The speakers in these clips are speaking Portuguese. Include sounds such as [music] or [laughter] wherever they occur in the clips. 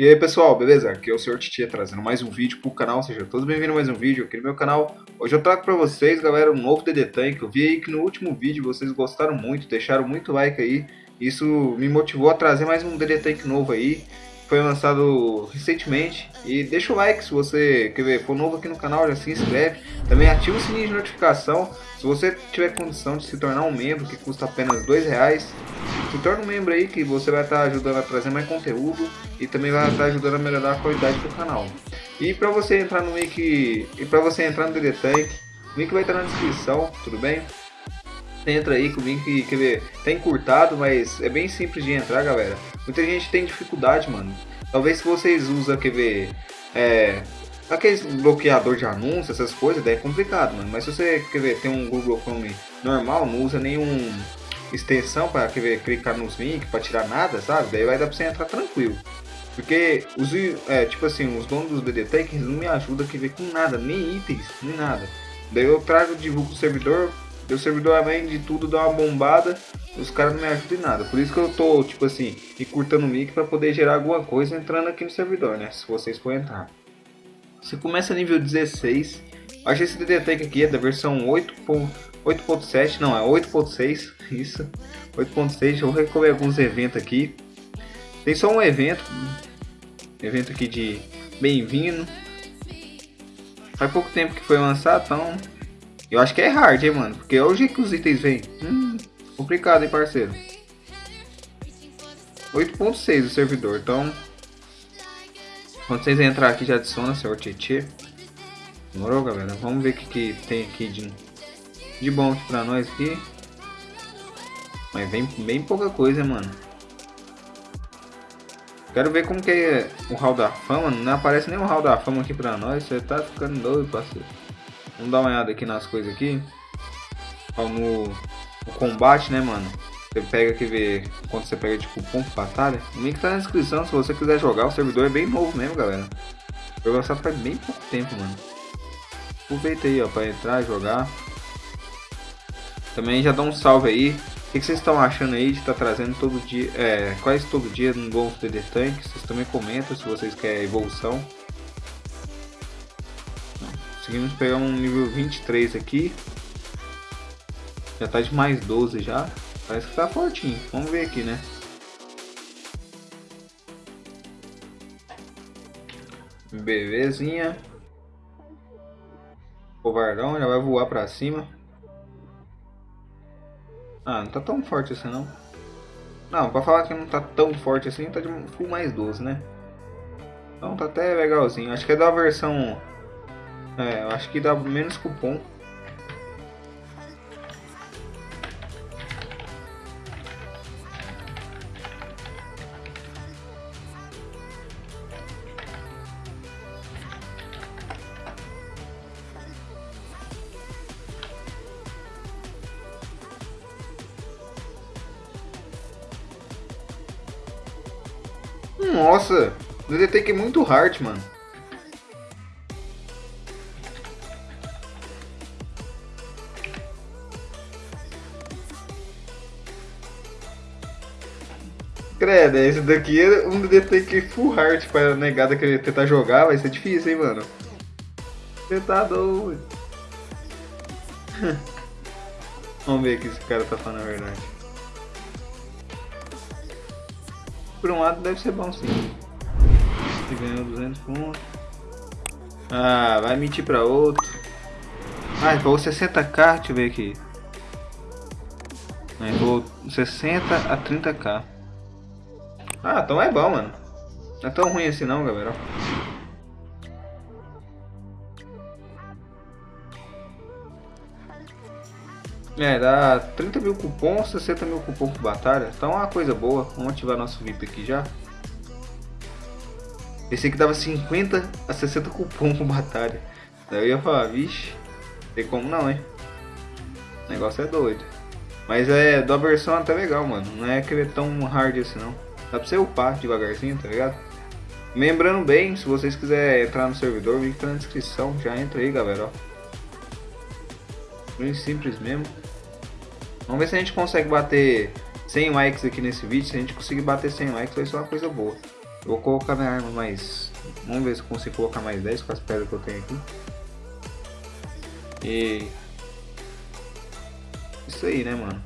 E aí pessoal, beleza? Aqui é o Sr. Titia trazendo mais um vídeo pro canal, sejam todos bem-vindos a mais um vídeo aqui no meu canal. Hoje eu trago pra vocês, galera, um novo DD Tank. Eu vi aí que no último vídeo vocês gostaram muito, deixaram muito like aí. Isso me motivou a trazer mais um DD Tank novo aí foi lançado recentemente. E deixa o like se você quer ver, for novo aqui no canal, já se inscreve. Também ativa o sininho de notificação. Se você tiver condição de se tornar um membro, que custa apenas dois reais, se torne um membro aí que você vai estar ajudando a trazer mais conteúdo e também vai estar ajudando a melhorar a qualidade do canal. E para você entrar no link e para você entrar no DD Tank, o link vai estar na descrição, tudo bem? Entra aí com o link, quer ver, tá encurtado, mas é bem simples de entrar, galera. Muita gente tem dificuldade, mano. Talvez se vocês usam, quer ver, é, aqueles bloqueador de anúncios, essas coisas, daí é complicado, mano. Mas se você, quer ver, tem um Google Chrome normal, não usa nenhum extensão para quer ver, clicar nos links, para tirar nada, sabe? Daí vai dar pra você entrar tranquilo. Porque os, é, tipo assim, os donos dos BDTech não me ajudam a ver com nada, nem itens, nem nada. Daí eu trago, divulgo o servidor, meu servidor, além de tudo, dá uma bombada. Os caras não me ajudam em nada. Por isso que eu tô, tipo assim, encurtando o mic para poder gerar alguma coisa entrando aqui no servidor, né? Se vocês forem entrar. Você começa nível 16. Acho esse DDTech aqui é da versão 8.7, não, é 8.6. [laughs] Isso, 8.6. Eu vou recolher alguns eventos aqui. Tem só um evento. Evento aqui de bem-vindo. Faz pouco tempo que foi lançado, então eu acho que é hard, hein, mano. Porque hoje que os itens vêm. Hum, complicado, hein, parceiro. 8.6 o servidor, então... Quando vocês entrar aqui, já adiciona seu Tietê. Demorou, galera? Vamos ver o que, que tem aqui de, de bom aqui pra nós aqui. Mas bem, bem pouca coisa, mano. Quero ver como que é o Hall da Fama. Não aparece nem o Hall da Fama aqui pra nós. Você tá ficando doido, parceiro. Vamos dar uma olhada aqui nas coisas aqui. Ó, no, no, combate, né, mano? Você pega aqui ver quanto você pega de cupom de batalha. O link tá na descrição se você quiser jogar. O servidor é bem novo mesmo, galera. Foi lançado faz bem pouco tempo, mano. Aproveita aí, ó, pra entrar jogar. Também já dá um salve aí. O que, vocês estão achando aí de estar tá trazendo todo dia, é, quase todo dia no Golf DD Tank? Vocês também comentam se vocês querem evolução. Conseguimos pegar um nível 23 aqui. Já tá de mais 12 já. Parece que tá fortinho. Vamos ver aqui, né? Belezinha. Covardão já vai voar pra cima. Ah, não tá tão forte assim não. Não, pra falar que não tá tão forte assim, tá de full mais 12, né? Então tá até legalzinho. Acho que é da versão é, eu acho que dá menos cupom. Nossa, o DDT é muito hard, mano. Credo, esse daqui é um DT full heart pra negada que tentar jogar, vai ser difícil, hein, mano. Você tá doido. [laughs] Vamos ver o que esse cara tá falando a verdade. Por um lado deve ser bom sim. Você ganhou 200 pontos. Ah, vai mentir pra outro. Ah, ele falou 60k, deixa eu ver aqui. Ele falou 60 a 30k. Ah, então é bom, mano. Não é tão ruim assim não, galera. É, dá 30 mil cupons, 60 mil cupons por batalha. Então é uma coisa boa. Vamos ativar nosso VIP aqui já. Esse aqui dava 50 a 60 cupons por batalha. Daí eu ia falar, vixe, tem como não, hein? O negócio é doido. Mas é da versão até legal, mano. Não é que ele é tão hard assim não. Dá pra você upar devagarzinho, tá ligado? Lembrando bem, se vocês quiserem entrar no servidor, o link tá na descrição. Já entra aí, galera, ó. Bem simples mesmo. Vamos ver se a gente consegue bater 100 likes aqui nesse vídeo. Se a gente conseguir bater 100 likes, vai ser uma coisa boa. Eu vou colocar minha arma mais... Vamos ver se eu consigo colocar mais 10 com as pedras que eu tenho aqui. E... Isso aí, né, mano?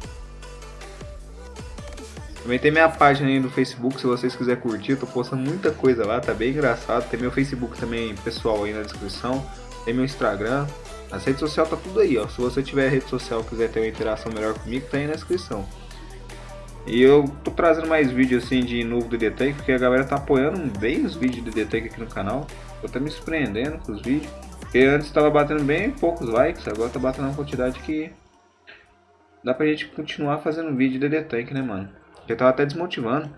Também tem minha página aí no Facebook, se vocês quiserem curtir, eu tô postando muita coisa lá, tá bem engraçado. Tem meu Facebook também pessoal aí na descrição, tem meu Instagram. As redes sociais tá tudo aí, ó. Se você tiver rede social e quiser ter uma interação melhor comigo, tá aí na descrição. E eu tô trazendo mais vídeos assim de novo do Tank, porque a galera tá apoiando bem os vídeos do Tank aqui no canal. Eu tô me surpreendendo com os vídeos. Porque antes tava batendo bem poucos likes, agora tá batendo uma quantidade que dá pra gente continuar fazendo vídeo de Tank, né, mano? Eu tava até desmotivando.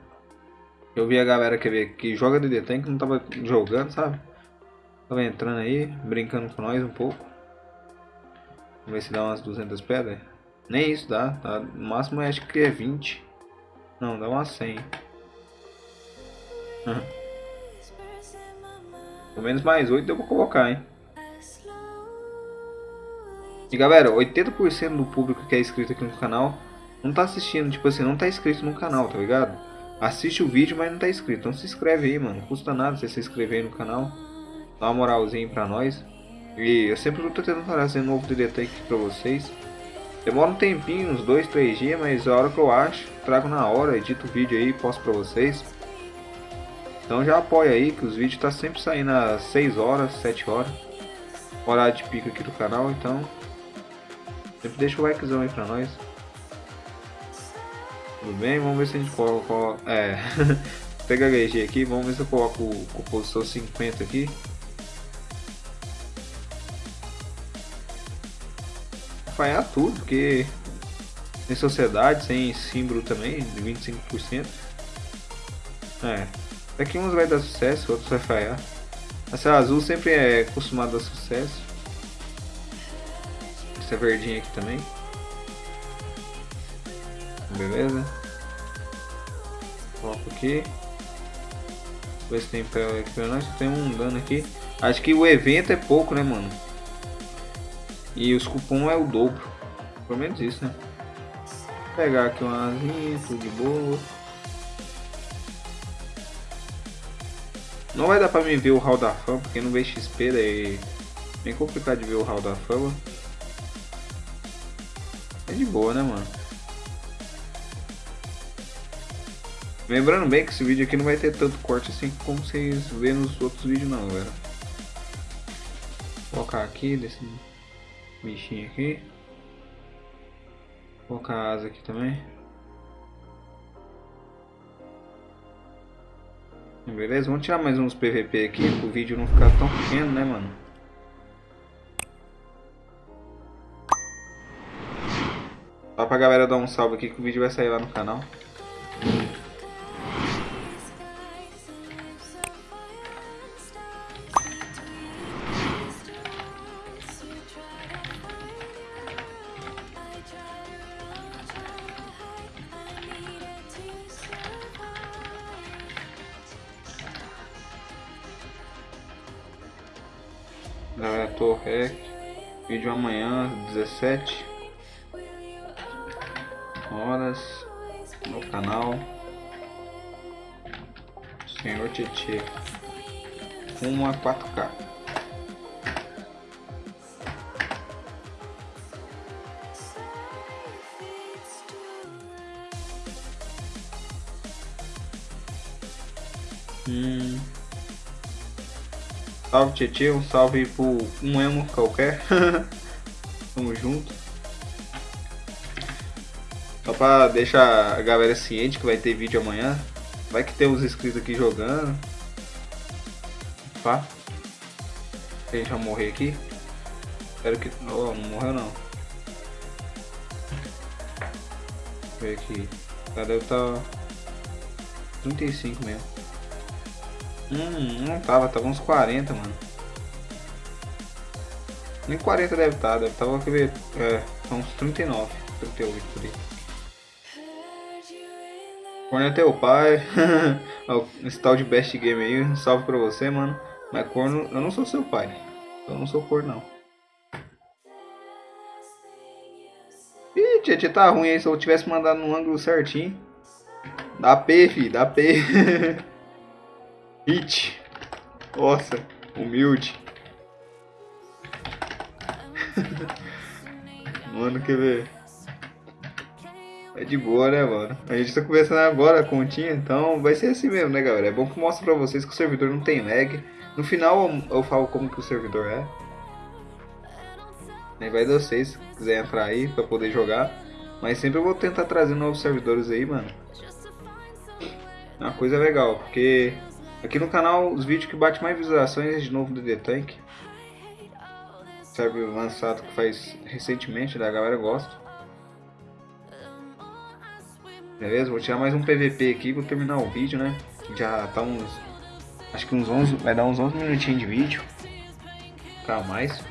Eu vi a galera que, que joga DD Tank não tava jogando, sabe? Tava entrando aí, brincando com nós um pouco. Vamos ver se dá umas 200 pedras. Nem isso dá, tá? No máximo acho que é 20. Não, dá umas 100. Pelo menos mais 8 deu pra colocar, hein? E galera, 80% do público que é inscrito aqui no canal não tá assistindo, tipo assim, não tá inscrito no canal, tá ligado? Assiste o vídeo, mas não tá inscrito. Então se inscreve aí, mano. Não custa nada você se inscrever aí no canal. Dá uma moralzinha pra nós. E eu sempre tô tentando trazer novo DD aqui pra vocês. Demora um tempinho, uns 2, 3 dias, mas a hora que eu acho, trago na hora, edito o vídeo aí e posto pra vocês. Então já apoia aí que os vídeos tá sempre saindo às 6 horas, 7 horas. Horário de pico aqui do canal, então sempre deixa o likezão aí pra nós. Tudo bem? Vamos ver se a gente coloca... É... [laughs] Pega HG aqui, vamos ver se eu coloco composição 50 aqui. Falhar tudo, porque tem sociedade, sem símbolo também, de 25%. É. Daqui uns vai dar sucesso, outros vai falhar. Essa azul sempre é acostumada a sucesso. Essa verdinha aqui também. Beleza? Coloco aqui. Ver se tem nós. Tem um dano aqui. Acho que o evento é pouco, né, mano? E os cupom é o dobro. Pelo menos isso, né? Vou pegar aqui uma asinha, tudo de boa. Não vai dar pra mim ver o hall da fama, porque não vê XP, daí é bem complicado de ver o hall da fama. É de boa, né, mano? Lembrando bem que esse vídeo aqui não vai ter tanto corte assim como vocês vê nos outros vídeos não, galera. Vou colocar aqui desse bichinho aqui. Vou colocar a asa aqui também. Beleza, vamos tirar mais uns PVP aqui para o vídeo não ficar tão pequeno, né, mano? Só pra galera dar um salve aqui que o vídeo vai sair lá no canal. Galera, Torrec. Vídeo amanhã, 17 horas no canal Senhor Tietê uma 4K. Hum. Salve Tietê, um salve por um emo qualquer. [laughs] Tamo junto. Só pra deixar a galera ciente que vai ter vídeo amanhã. Vai que tem uns inscritos aqui jogando. Pá. A gente vai morrer aqui. Espero que. Oh, não morreu não. Ver aqui. Cadê o tá. 35 mesmo. Hum, não tava, tava uns 40, mano. Nem 40 deve estar, tá, deve estar, tá, ver, é, uns 39, 38 por aí. Corno é teu pai, [laughs] esse tal de best game aí, salve pra você, mano. Mas corno, eu não sou seu pai, eu não sou corno não. Ih, tia, tá ruim aí, se eu tivesse mandado no ângulo certinho. Dá P, fi, dá P. [laughs] Hit. Nossa, humilde. [laughs] mano, quer ver? É de boa, né, mano? A gente tá começando agora a continha, então vai ser assim mesmo, né, galera? É bom que mostre pra vocês que o servidor não tem lag. No final eu falo como que o servidor é. Nem vai de vocês, se quiser entrar aí pra poder jogar. Mas sempre eu vou tentar trazer novos servidores aí, mano. É uma coisa legal, porque aqui no canal os vídeos que batem mais visualizações é de novo do The Tank. Serve lançado que faz recentemente, da galera gosta. Beleza? Vou tirar mais um PVP aqui, vou terminar o vídeo, né? Já tá uns... Acho que uns 11... Vai dar uns 11 minutinhos de vídeo. Ficar mais.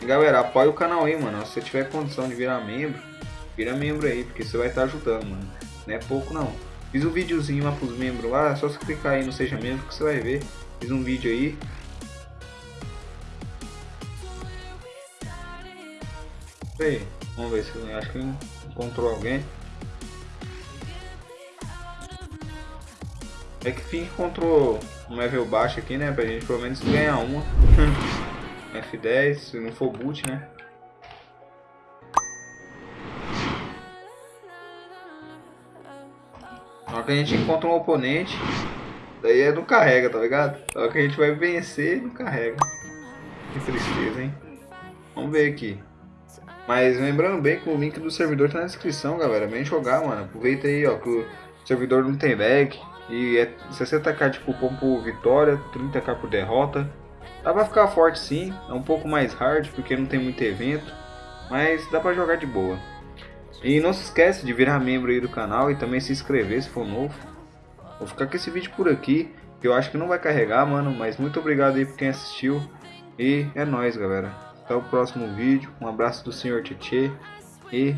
E galera, apoia o canal aí, mano. Se você tiver condição de virar membro, vira membro aí, porque você vai estar tá ajudando, mano. Não é pouco não. Fiz um videozinho lá pros membros lá, só você clicar aí no Seja Membro que você vai ver. Fiz um vídeo aí. Aí. Vamos ver se acho que encontrou alguém. É que fim encontrou um level baixo aqui, né? Pra gente pelo menos ganhar uma. [laughs] F10, se não for boot, né? Que a gente encontra um oponente, daí é não carrega, tá ligado? Hora que a gente vai vencer, não carrega. Que tristeza, hein? Vamos ver aqui. Mas lembrando bem que o link do servidor tá na descrição, galera. Vem jogar, mano. Aproveita aí, ó, que o servidor não tem lag. E é 60k de cupom por vitória, 30k por derrota. Dá pra ficar forte sim, é um pouco mais hard porque não tem muito evento. Mas dá pra jogar de boa. E não se esquece de virar membro aí do canal e também se inscrever se for novo. Vou ficar com esse vídeo por aqui, que eu acho que não vai carregar, mano. Mas muito obrigado aí por quem assistiu. E é nóis, galera. Até o próximo vídeo. Um abraço do Senhor Tietê. E...